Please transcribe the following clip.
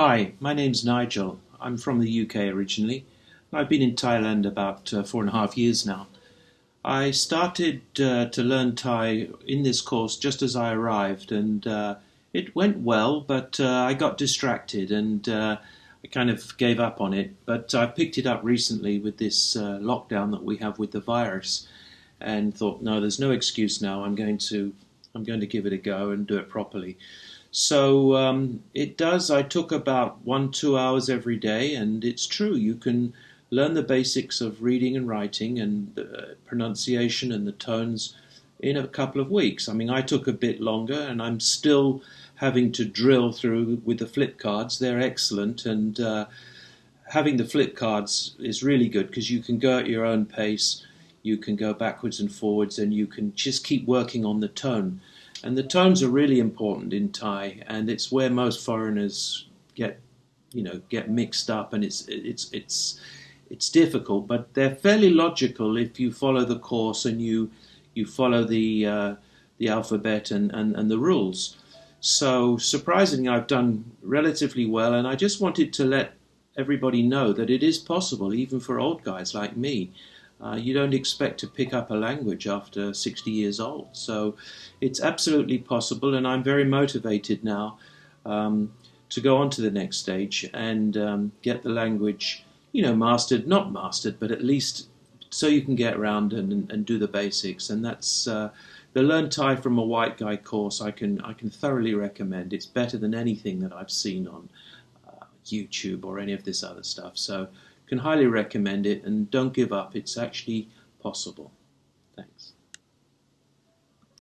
Hi, my name's Nigel. I'm from the UK originally. I've been in Thailand about uh, four and a half years now. I started uh, to learn Thai in this course just as I arrived, and uh, it went well, but uh, I got distracted and uh, I kind of gave up on it. But I picked it up recently with this uh, lockdown that we have with the virus, and thought, no, there's no excuse now. I'm going to I'm going to give it a go and do it properly. So um, it does. I took about one, two hours every day, and it's true. You can learn the basics of reading and writing and uh, pronunciation and the tones in a couple of weeks. I mean, I took a bit longer, and I'm still having to drill through with the flip cards. They're excellent, and uh, having the flip cards is really good because you can go at your own pace. You can go backwards and forwards, and you can just keep working on the tone. And the tones are really important in Thai, and it's where most foreigners get, you know, get mixed up, and it's it's it's it's difficult, but they're fairly logical if you follow the course and you you follow the uh, the alphabet and, and, and the rules. So surprisingly, I've done relatively well, and I just wanted to let everybody know that it is possible, even for old guys like me. Uh, you don't expect to pick up a language after 60 years old. So it's absolutely possible, and I'm very motivated now um, to go on to the next stage and um, get the language, you know, mastered, not mastered, but at least so you can get around and, and do the basics. And that's uh, the Learn Thai from a White Guy course. I can I can thoroughly recommend. It's better than anything that I've seen on uh, YouTube or any of this other stuff. So can highly recommend it and don't give up. It's actually possible. Thanks.